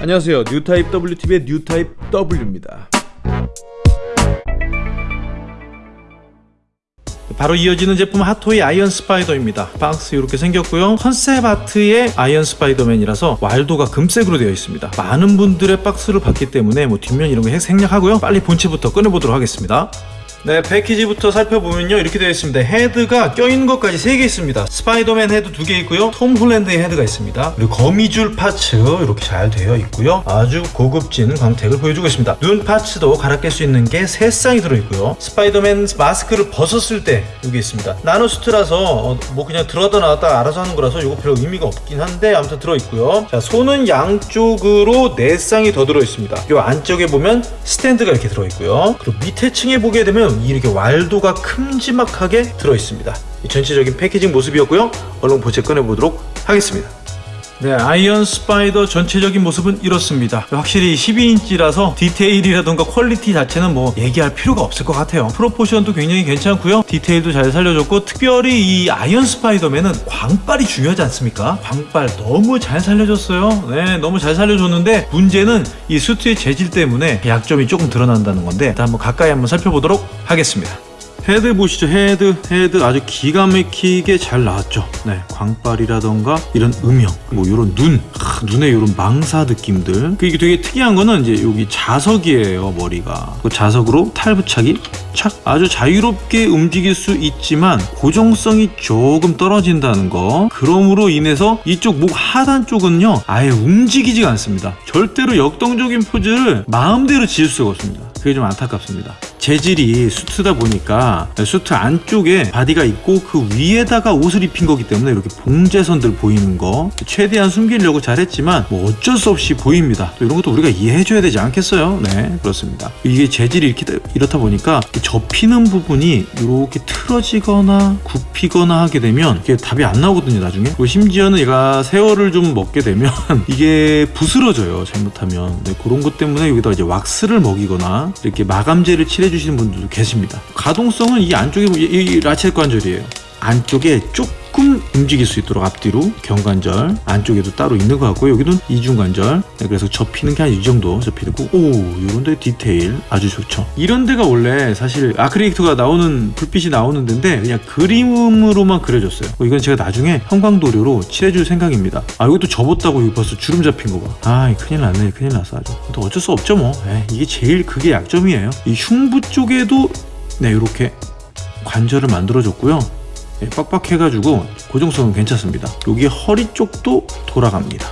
안녕하세요. 뉴타입 WTV의 뉴타입 W입니다. 바로 이어지는 제품 핫토이 아이언 스파이더입니다. 박스 이렇게 생겼고요. 컨셉 아트의 아이언 스파이더맨이라서 waldo가 금색으로 되어 있습니다. 많은 분들의 박스를 봤기 때문에 뭐 뒷면 이런 거 생략하고요. 빨리 본체부터 꺼내보도록 하겠습니다 네 패키지부터 살펴보면요. 이렇게 되어 있습니다. 헤드가 껴있는 것까지 3개 있습니다. 스파이더맨 헤드 2개 있고요. 톰 홀랜드의 헤드가 있습니다. 그리고 거미줄 parts 이렇게 잘 되어 있고요. 아주 고급진 광택을 보여주고 있습니다. 눈 parts도 갈아 낄 수 있는 게 3쌍이 들어있고요. 스파이더맨 마스크를 벗었을 때 여기 있습니다. 나노수트라서 어, 뭐 그냥 들어갔다 나왔다 알아서 하는 거라서 이거 별 의미가 없긴 한데 아무튼 들어있고요. 자 손은 양쪽으로 4쌍이 더 들어있습니다. 이 안쪽에 보면 스탠드가 이렇게 들어있고요. 그리고 밑에 층에 보게 되면 이렇게 waldo가 큼지막하게 들어있습니다. 전체적인 packaging 모습이었고요. 얼른 보채 꺼내보도록 하겠습니다 네, 아이언 스파이더 전체적인 모습은 이렇습니다. 확실히 12인치라서 디테일이라던가 quality 자체는 뭐 얘기할 필요가 없을 것 같아요. proportion도 굉장히 괜찮고요. 디테일도 잘 살려줬고 특별히 이 아이언 스파이더맨은 광빨이 중요하지 않습니까? 광빨 너무 잘 살려줬어요. 네, 너무 잘 살려줬는데 문제는 이 수트의 재질 때문에 약점이 조금 드러난다는 건데 일단 한번 가까이 한번 살펴보도록 하겠습니다. 헤드 보시죠. 헤드 헤드 아주 기가 막히게 잘 나왔죠. 네 광빨이라던가 이런 음영 뭐 이런 눈 아, 눈에 이런 망사 느낌들. 그 이게 되게 특이한 거는 이제 여기 자석이에요 머리가. 그 자석으로 탈부착이 착 아주 자유롭게 움직일 수 있지만 고정성이 조금 떨어진다는 거. 그럼으로 인해서 이쪽 목 하단 쪽은요 아예 움직이지가 않습니다. 절대로 역동적인 포즈를 마음대로 지을 수가 없습니다. 그게 좀 안타깝습니다 재질이 수트다 보니까 수트 안쪽에 바디가 있고 그 위에다가 옷을 입힌 거기 때문에 이렇게 봉제선들 보이는 거 최대한 숨기려고 잘했지만 뭐 어쩔 수 없이 보입니다. 또 이런 것도 우리가 이해해줘야 되지 않겠어요? 네 그렇습니다. 이게 재질이 이렇게 이렇다 보니까 접히는 부분이 이렇게 틀어지거나 굽히거나 하게 되면 이게 답이 안 나오거든요 나중에. 그리고 심지어는 얘가 세월을 좀 먹게 되면 이게 부스러져요 잘못하면. 네, 그런 것 때문에 여기다 이제 왁스를 먹이거나 이렇게 마감제를 칠해 주시는 분들도 계십니다. 가동성은 이 안쪽에 이, 이 라첼 관절이에요. 안쪽에 조금 움직일 수 있도록 앞뒤로 경관절 안쪽에도 따로 있는 것 같고 여기는 이중관절. 네, 그래서 접히는 게 한 이 정도 접히고. 오 이런 데 디테일 아주 좋죠. 이런 데가 원래 사실 아크릴릭트가 나오는 불빛이 나오는 데인데 그냥 그림으로만 그려졌어요. 어, 이건 제가 나중에 형광도료로 칠해줄 생각입니다. 아 이것도 접었다고 이거 벌써 주름 잡힌 거봐아 큰일 났네. 큰일 났어 아주. 또 어쩔 수 없죠 뭐. 에이, 이게 제일 그게 약점이에요. 이 흉부 쪽에도 네 이렇게 관절을 만들어줬고요 예, 빡빡해가지고 고정성은 괜찮습니다. 여기 허리 쪽도 돌아갑니다.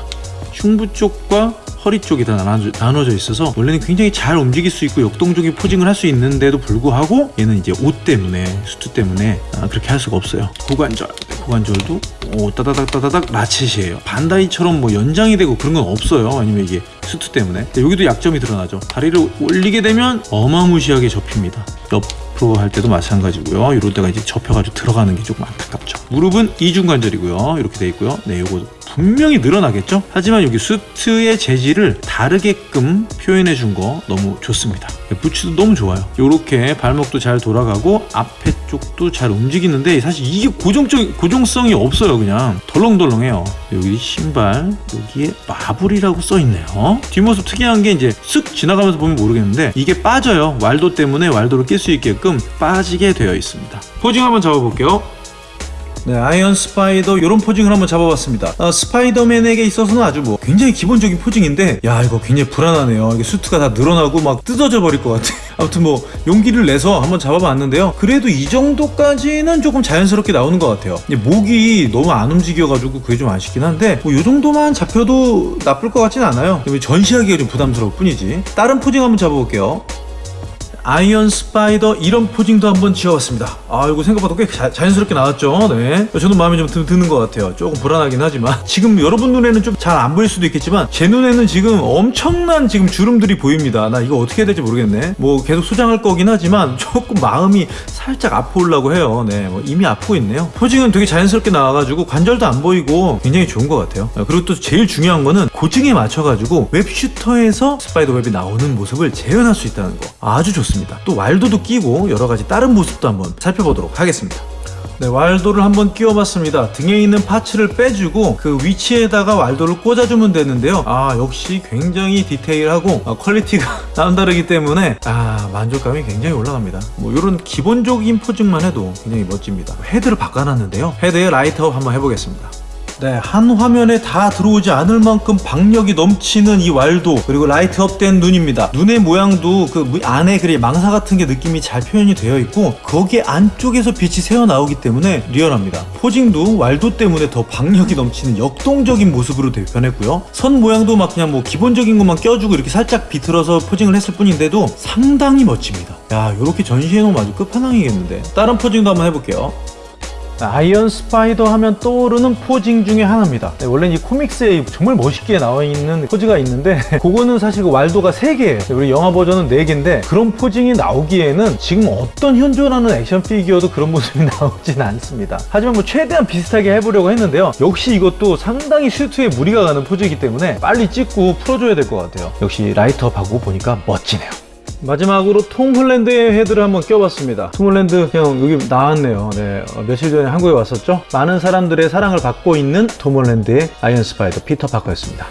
흉부 쪽과 허리 쪽이 다 나눠져 있어서 원래는 굉장히 잘 움직일 수 있고 역동적인 포징을 할 수 있는데도 불구하고 얘는 이제 옷 때문에 수트 때문에 아, 그렇게 할 수가 없어요. 고관절. 고관절도 오 따다닥 따다닥 라쳇이에요. 반다이처럼 뭐 연장이 되고 그런 건 없어요. 아니면 이게 수트 때문에. 여기도 약점이 드러나죠. 다리를 올리게 되면 어마무시하게 접힙니다. 옆 앞으로 할 때도 마찬가지고요. 이럴 때가 이제 접혀가지고 들어가는 게 조금 안타깝죠. 무릎은 이중관절이고요. 이렇게 돼 있고요. 네 요거 분명히 늘어나겠죠? 하지만 여기 수트의 재질을 다르게끔 표현해 준 거 너무 좋습니다. 네, 부츠도 너무 좋아요. 이렇게 발목도 잘 돌아가고 앞에 쪽도 잘 움직이는데 사실 이게 고정적 고정성이 없어요 그냥. 덜렁덜렁해요. 여기 신발 여기에 마블이라고 써 있네요. 뒷모습 특이한 게 이제 쓱 지나가면서 보면 모르겠는데 이게 빠져요. 왈도 때문에 왈도를 낄 수 있게끔 빠지게 되어 있습니다. 포징 한번 잡아볼게요 네, 아이언 스파이더 이런 posing을 한번 잡아봤습니다. 어, 스파이더맨에게 있어서는 아주 뭐 굉장히 기본적인 posing인데 야 이거 굉장히 불안하네요. 이게 수트가 다 늘어나고 막 뜯어져 버릴 것 같아. 아무튼 뭐 용기를 내서 한번 잡아봤는데요. 그래도 이 정도까지는 조금 자연스럽게 나오는 것 같아요. 목이 너무 안 움직여가지고 그게 좀 아쉽긴 한데 뭐이 정도만 잡혀도 나쁠 것 같진 않아요. 전시하기가 좀 부담스러울 뿐이지. 다른 posing 한번 잡아볼게요. 아이언 스파이더 이런 posing도 한번 지어봤습니다. 아 이거 생각보다 꽤 자연스럽게 나왔죠? 네. 저는 마음에 좀 드는 것 같아요. 조금 불안하긴 하지만. 지금 여러분 눈에는 좀 잘 안 보일 수도 있겠지만 제 눈에는 지금 엄청난 지금 주름들이 보입니다. 나 이거 어떻게 해야 될지 모르겠네. 뭐 계속 수정할 거긴 하지만 조금 마음이 살짝 아프려고 해요. 네뭐 이미 아프고 있네요. posing은 되게 자연스럽게 나와가지고 관절도 안 보이고 굉장히 좋은 것 같아요. 그리고 또 제일 중요한 거는 고증에 맞춰가지고 web shooter에서 spider web이 나오는 모습을 재현할 수 있다는 거. 아주 좋습니다 있습니다 또 waldo도 끼고 여러가지 다른 모습도 한번 살펴보도록 하겠습니다 네, waldo를 한번 끼워봤습니다. 등에 있는 parts를 빼주고 그 위치에다가 waldo를 꽂아주면 되는데요. 아 역시 굉장히 디테일하고 아, 퀄리티가 남다르기 때문에 아 만족감이 굉장히 올라갑니다. 뭐 이런 기본적인 posing만 해도 굉장히 멋집니다. 헤드를 바꿔놨는데요. 헤드에 light up 한번 해보겠습니다. 네, 한 화면에 다 들어오지 않을 만큼 박력이 넘치는 이 waldo 그리고 light up된 눈입니다. 눈의 모양도 그 무- 안에 그리 망사 같은 게 느낌이 잘 표현이 되어 있고 거기에 안쪽에서 빛이 새어 나오기 때문에 리얼합니다. posing도 waldo 때문에 더 박력이 넘치는 역동적인 모습으로 되- 변했고요. 손 모양도 막 그냥 뭐 기본적인 것만 껴주고 이렇게 살짝 비틀어서 posing을 했을 뿐인데도 상당히 멋집니다. 야, 이렇게 전시해 놓으면 아주 끝판왕이겠는데. 다른 posing도 한번 해볼게요. 아이언 스파이더 하면 떠오르는 posing 중에 하나입니다. 네, 원래 이 comics에 정말 멋있게 나와 있는 포즈가 있는데 그거는 사실 그 waldo가 3개예요. 우리 영화 버전은 4개인데 그런 posing이 나오기에는 지금 어떤 현존하는 액션 피규어도 그런 모습이 나오진 않습니다. 하지만 뭐 최대한 비슷하게 해보려고 했는데요. 역시 이것도 상당히 슈트에 무리가 가는 포즈이기 때문에 빨리 찍고 풀어줘야 될 것 같아요. 역시 light up하고 보니까 멋지네요. 마지막으로 톰 홀랜드의 헤드를 한번 껴봤습니다. 톰 홀랜드 형 여기 나왔네요. 네, 어, 며칠 전에 한국에 왔었죠. 많은 사람들의 사랑을 받고 있는 톰 홀랜드의 아이언 스파이더 피터 파커였습니다.